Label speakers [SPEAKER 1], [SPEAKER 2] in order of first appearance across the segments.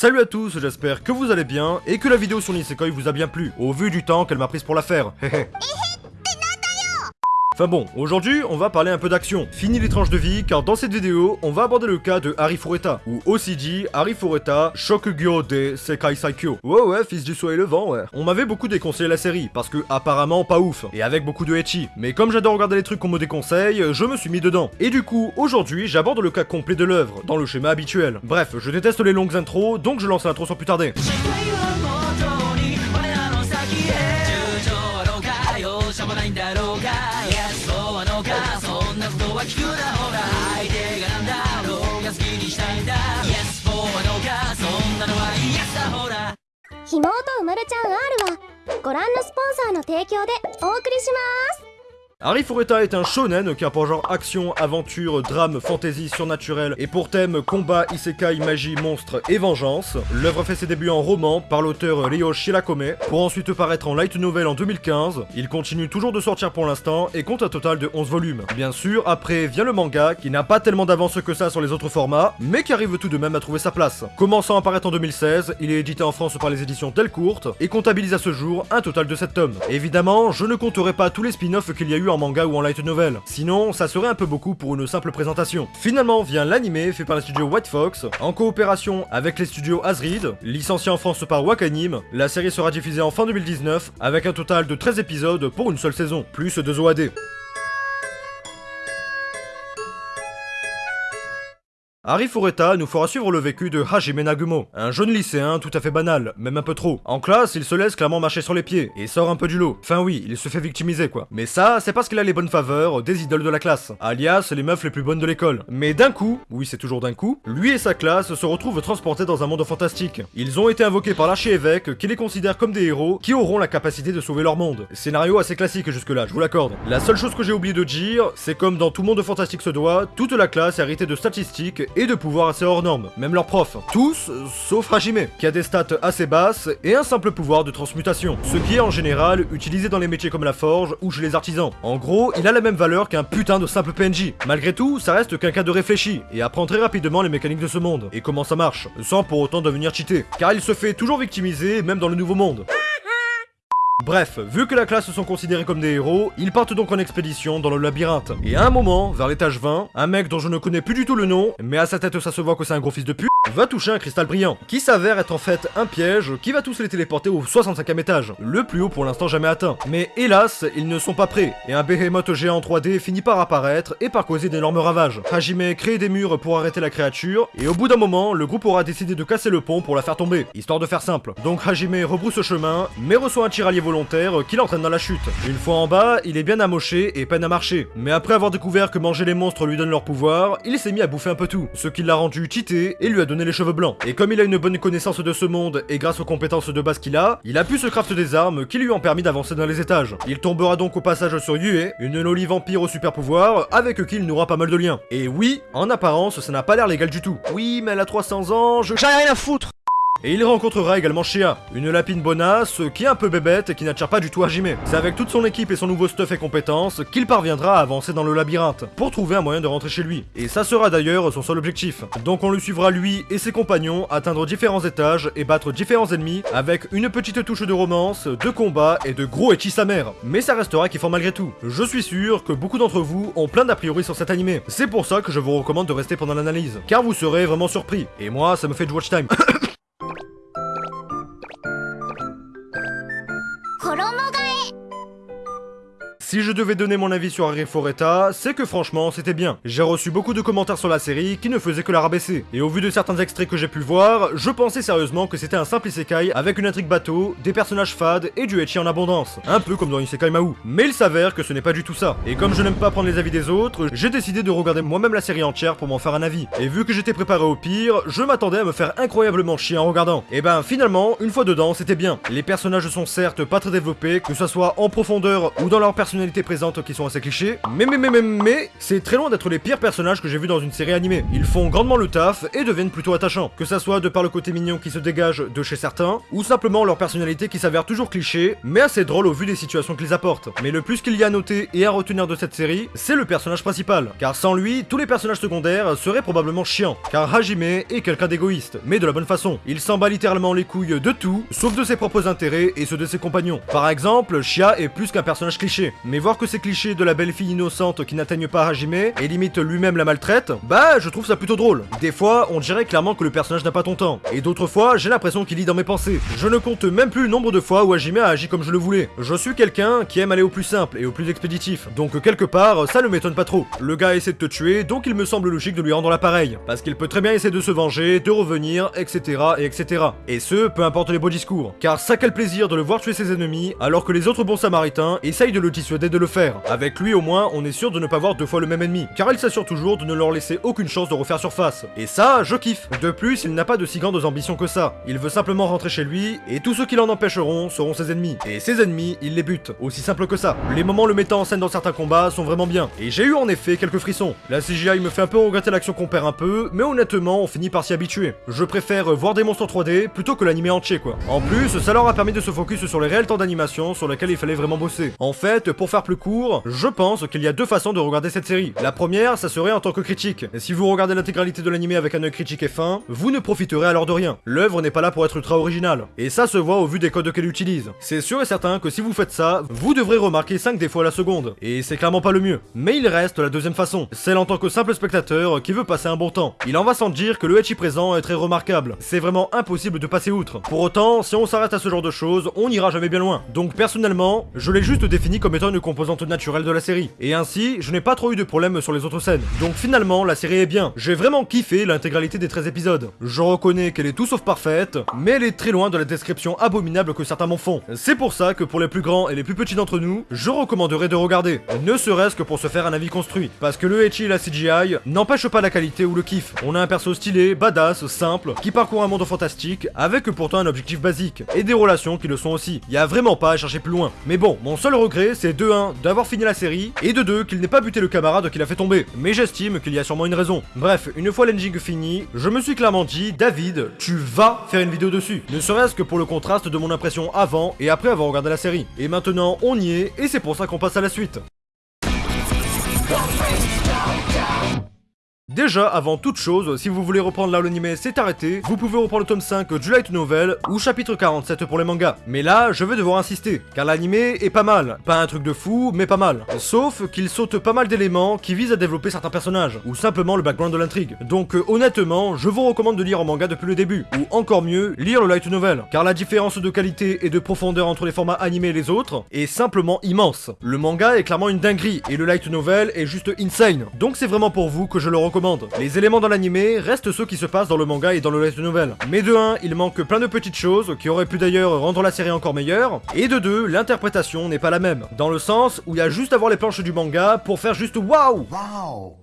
[SPEAKER 1] Salut à tous, j'espère que vous allez bien et que la vidéo sur Nisekoi vous a bien plu, au vu du temps qu'elle m'a prise pour la faire. Enfin bon, aujourd'hui, on va parler un peu d'action. Fini les tranches de vie, car dans cette vidéo, on va aborder le cas de Harry Fureta, ou aussi dit Harry Fureta Shokugyo de Sekai Saikyo. Ouais ouais, fils du soleil levant, ouais. On m'avait beaucoup déconseillé la série, parce que apparemment pas ouf, et avec beaucoup de etchi. Mais comme j'adore regarder les trucs qu'on me déconseille, je me suis mis dedans. Et du coup, aujourd'hui, j'aborde le cas complet de l'œuvre, dans le schéma habituel. Bref, je déteste les longues intros, donc je lance l'intro sans plus tarder.
[SPEAKER 2] は聞くなほら相手がなんだろうが好きにしたいんだ。Yes そうはのか。そんなのは Yes だほら。
[SPEAKER 3] ひもとうまるちゃん R はご覧のスポンサーの提供でお送りします。
[SPEAKER 1] Harry Fureta est un shonen qui a pour genre action, aventure, drame, fantasy, surnaturel et pour thème combat, isekai, magie, monstre et vengeance. L'œuvre fait ses débuts en roman par l'auteur Ryo Shirakome pour ensuite paraître en light novel en 2015. Il continue toujours de sortir pour l'instant et compte un total de 11 volumes. Bien sûr, après vient le manga qui n'a pas tellement d'avance que ça sur les autres formats, mais qui arrive tout de même à trouver sa place. Commençant à paraître en 2016, il est édité en France par les éditions Delcourt et comptabilise à ce jour un total de 7 tomes. Évidemment, je ne compterai pas tous les spin-offs qu'il y a eu en manga ou en light novel. Sinon, ça serait un peu beaucoup pour une simple présentation. Finalement vient l'anime fait par le studio White Fox, en coopération avec les studios Asrid, licencié en France par Wakanim. La série sera diffusée en fin 2019, avec un total de 13 épisodes pour une seule saison, plus 2 OAD. Harry Fureta nous fera suivre le vécu de Hajime Nagumo, un jeune lycéen tout à fait banal, même un peu trop. En classe, il se laisse clairement marcher sur les pieds, et sort un peu du lot. Enfin oui, il se fait victimiser quoi. Mais ça, c'est parce qu'il a les bonnes faveurs des idoles de la classe, alias les meufs les plus bonnes de l'école. Mais d'un coup, oui c'est toujours d'un coup, lui et sa classe se retrouvent transportés dans un monde fantastique. Ils ont été invoqués par l'archi-évêque qui les considère comme des héros qui auront la capacité de sauver leur monde. Scénario assez classique jusque là, je vous l'accorde. La seule chose que j'ai oublié de dire, c'est comme dans tout monde fantastique se doit, toute la classe est héritée de statistiques et de pouvoirs assez hors normes, même leurs profs. Tous, sauf Hajime, qui a des stats assez basses et un simple pouvoir de transmutation, ce qui est en général utilisé dans les métiers comme la forge ou chez les artisans. En gros, il a la même valeur qu'un putain de simple PNJ. Malgré tout, ça reste quelqu'un de réfléchi et apprend très rapidement les mécaniques de ce monde et comment ça marche, sans pour autant devenir cheaté, car il se fait toujours victimiser même dans le nouveau monde. Bref, vu que la classe sont considérés comme des héros, ils partent donc en expédition dans le labyrinthe. Et à un moment, vers l'étage 20, un mec dont je ne connais plus du tout le nom, mais à sa tête ça se voit que c'est un gros fils de pute, va toucher un cristal brillant, qui s'avère être en fait un piège qui va tous les téléporter au 65e étage, le plus haut pour l'instant jamais atteint. Mais hélas, ils ne sont pas prêts, et un behemoth géant en 3D finit par apparaître et par causer d'énormes ravages. Hajime crée des murs pour arrêter la créature, et au bout d'un moment, le groupe aura décidé de casser le pont pour la faire tomber, histoire de faire simple. Donc Hajime rebrousse chemin, mais reçoit un tiralier volontaire qui l'entraîne dans la chute. Une fois en bas, il est bien amoché et peine à marcher. Mais après avoir découvert que manger les monstres lui donne leur pouvoir, il s'est mis à bouffer un peu tout, ce qui l'a rendu cheaté et lui a donné les cheveux blancs. Et comme il a une bonne connaissance de ce monde et grâce aux compétences de base qu'il a, il a pu se craft des armes qui lui ont permis d'avancer dans les étages. Il tombera donc au passage sur Yue, une loli vampire au super pouvoir, avec qui il n'aura pas mal de liens. Et oui, en apparence, ça n'a pas l'air légal du tout. Oui, mais elle a 300 ans, je...
[SPEAKER 4] J'en ai rien à foutre
[SPEAKER 1] Et il rencontrera également Shia, une lapine bonasse qui est un peu bébête et qui n'attire pas du tout Hajime. C'est avec toute son équipe et son nouveau stuff et compétences qu'il parviendra à avancer dans le labyrinthe, pour trouver un moyen de rentrer chez lui. Et ça sera d'ailleurs son seul objectif. Donc on le suivra lui et ses compagnons atteindre différents étages et battre différents ennemis avec une petite touche de romance, de combat et de gros etchi sa mère. Mais ça restera kiffant malgré tout. Je suis sûr que beaucoup d'entre vous ont plein d'a priori sur cet animé. C'est pour ça que je vous recommande de rester pendant l'analyse, car vous serez vraiment surpris. Et moi, ça me fait du watch time. Si je devais donner mon avis sur Harry Fureta, c'est que franchement c'était bien. J'ai reçu beaucoup de commentaires sur la série qui ne faisaient que la rabaisser. Et au vu de certains extraits que j'ai pu voir, je pensais sérieusement que c'était un simple isekai avec une intrigue bateau, des personnages fades et du etchi en abondance. Un peu comme dans Isekai Mahou. Mais il s'avère que ce n'est pas du tout ça. Et comme je n'aime pas prendre les avis des autres, j'ai décidé de regarder moi-même la série entière pour m'en faire un avis. Et vu que j'étais préparé au pire, je m'attendais à me faire incroyablement chier en regardant. Et ben finalement, une fois dedans, c'était bien. Les personnages sont certes pas très développés, que ce soit en profondeur ou dans leur personnalité personnalités présentes qui sont assez clichés. Mais mais mais mais mais, c'est très loin d'être les pires personnages que j'ai vus dans une série animée. Ils font grandement le taf et deviennent plutôt attachants. Que ça soit de par le côté mignon qui se dégage de chez certains, ou simplement leur personnalité qui s'avère toujours cliché, mais assez drôle au vu des situations qu'ils apportent. Mais le plus qu'il y a à noter et à retenir de cette série, c'est le personnage principal. Car sans lui, tous les personnages secondaires seraient probablement chiants. Car Hajime est quelqu'un d'égoïste, mais de la bonne façon. Il s'en bat littéralement les couilles de tout, sauf de ses propres intérêts et ceux de ses compagnons. Par exemple, Shia est plus qu'un personnage cliché. Mais voir que ces clichés de la belle fille innocente qui n'atteignent pas Hajime et limite lui-même la maltraite, bah je trouve ça plutôt drôle. Des fois, on dirait clairement que le personnage n'a pas ton temps. Et d'autres fois, j'ai l'impression qu'il lit dans mes pensées. Je ne compte même plus le nombre de fois où Hajime a agi comme je le voulais. Je suis quelqu'un qui aime aller au plus simple et au plus expéditif. Donc quelque part, ça ne m'étonne pas trop. Le gars essaie de te tuer, donc il me semble logique de lui rendre l'appareil. Parce qu'il peut très bien essayer de se venger, de revenir, etc. et etc. Et ce, peu importe les beaux discours. Car ça quel plaisir de le voir tuer ses ennemis, alors que les autres bons samaritains essayent de le dissuader de le faire. Avec lui au moins, on est sûr de ne pas voir deux fois le même ennemi. Car il s'assure toujours de ne leur laisser aucune chance de refaire surface. Et ça, je kiffe. De plus, il n'a pas de si grandes ambitions que ça. Il veut simplement rentrer chez lui, et tous ceux qui l'en empêcheront seront ses ennemis. Et ses ennemis, il les bute. Aussi simple que ça. Les moments le mettant en scène dans certains combats sont vraiment bien. Et j'ai eu en effet quelques frissons. La CGI me fait un peu regretter l'action qu'on perd un peu, mais honnêtement, on finit par s'y habituer. Je préfère voir des monstres en 3D plutôt que l'animé entier quoi. En plus, ça leur a permis de se focus sur les réels temps d'animation sur lesquels il fallait vraiment bosser. En fait, pour faire plus court, je pense qu'il y a deux façons de regarder cette série. La première, ça serait en tant que critique. Et si vous regardez l'intégralité de l'animé avec un œil critique et fin, vous ne profiterez alors de rien. L'œuvre n'est pas là pour être ultra originale. Et ça se voit au vu des codes qu'elle utilise. C'est sûr et certain que si vous faites ça, vous devrez remarquer 5 défauts à la seconde. Et c'est clairement pas le mieux. Mais il reste la deuxième façon, celle en tant que simple spectateur qui veut passer un bon temps. Il en va sans dire que le Echi présent est très remarquable. C'est vraiment impossible de passer outre. Pour autant, si on s'arrête à ce genre de choses, on n'ira jamais bien loin. Donc personnellement, je l'ai juste défini comme étant une composante naturelle de la série. Et ainsi, je n'ai pas trop eu de problème sur les autres scènes. Donc finalement, la série est bien. J'ai vraiment kiffé l'intégralité des 13 épisodes. Je reconnais qu'elle est tout sauf parfaite, mais elle est très loin de la description abominable que certains m'en font. C'est pour ça que pour les plus grands et les plus petits d'entre nous, je recommanderais de regarder. Ne serait-ce que pour se faire un avis construit. Parce que le Echi et la CGI n'empêchent pas la qualité ou le kiff. On a un perso stylé, badass, simple, qui parcourt un monde fantastique, avec pourtant un objectif basique, et des relations qui le sont aussi. Y a vraiment pas à chercher plus loin. Mais bon, mon seul regret, c'est de 1, d'avoir fini la série, et de 2, qu'il n'ait pas buté le camarade qui l'a fait tomber. Mais j'estime qu'il y a sûrement une raison. Bref, une fois l'ending fini, je me suis clairement dit, David, tu vas faire une vidéo dessus. Ne serait-ce que pour le contraste de mon impression avant et après avoir regardé la série. Et maintenant, on y est, et c'est pour ça qu'on passe à la suite. Déjà, avant toute chose, si vous voulez reprendre là où l'anime s'est arrêté, vous pouvez reprendre le tome 5 du Light Novel ou chapitre 47 pour les mangas. Mais là, je vais devoir insister, car l'anime est pas mal. Pas un truc de fou, mais pas mal. Sauf qu'il saute pas mal d'éléments qui visent à développer certains personnages, ou simplement le background de l'intrigue. Donc euh, honnêtement, je vous recommande de lire en manga depuis le début, ou encore mieux, lire le Light Novel, car la différence de qualité et de profondeur entre les formats animés et les autres est simplement immense. Le manga est clairement une dinguerie, et le Light Novel est juste insane. Donc c'est vraiment pour vous que je le recommande. Les éléments dans l'animé restent ceux qui se passent dans le manga et dans le light novel. Mais de 1, il manque plein de petites choses qui auraient pu d'ailleurs rendre la série encore meilleure. Et de 2, l'interprétation n'est pas la même. Dans le sens où il y a juste à voir les planches du manga pour faire juste waouh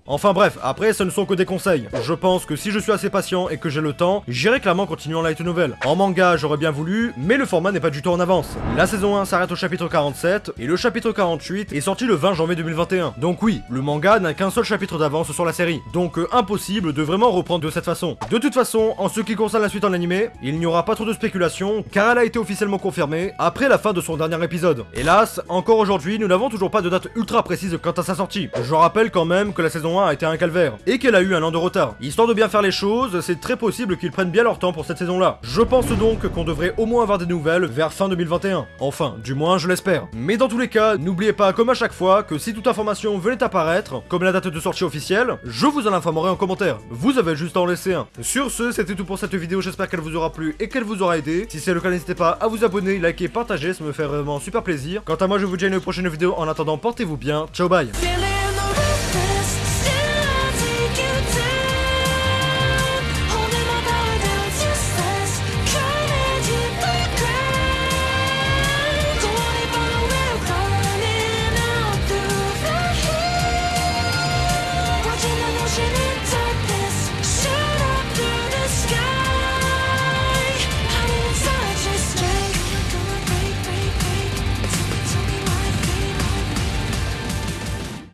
[SPEAKER 1] Enfin bref, après ce ne sont que des conseils. Je pense que si je suis assez patient et que j'ai le temps, j'irai clairement continuer en light novel. En manga, j'aurais bien voulu, mais le format n'est pas du tout en avance. La saison 1 s'arrête au chapitre 47 et le chapitre 48 est sorti le 20 janvier 2021. Donc oui, le manga n'a qu'un seul chapitre d'avance sur la série. Donc euh, impossible de vraiment reprendre de cette façon. De toute façon, en ce qui concerne la suite en animé, il n'y aura pas trop de spéculation car elle a été officiellement confirmée après la fin de son dernier épisode. Hélas, encore aujourd'hui, nous n'avons toujours pas de date ultra précise quant à sa sortie. Je rappelle quand même que la saison 1 a été un calvaire et qu'elle a eu un an de retard. Histoire de bien faire les choses, c'est très possible qu'ils prennent bien leur temps pour cette saison-là. Je pense donc qu'on devrait au moins avoir des nouvelles vers fin 2021. Enfin, du moins je l'espère. Mais dans tous les cas, n'oubliez pas comme à chaque fois que si toute information venait apparaître, comme la date de sortie officielle, je vous informerai en commentaire. Vous avez juste à en laisser un. Sur ce, c'était tout pour cette vidéo, j'espère qu'elle vous aura plu et qu'elle vous aura aidé. Si c'est le cas, n'hésitez pas à vous abonner, liker, partager, ça me fait vraiment super plaisir. Quant à moi, je vous dis à une prochaine vidéo. En attendant, portez-vous bien. Ciao, bye